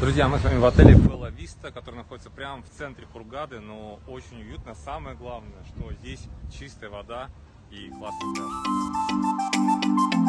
Друзья, мы с вами в отеле Белла Виста, который находится прямо в центре Хургады, но очень уютно. Самое главное, что здесь чистая вода и классный пляж.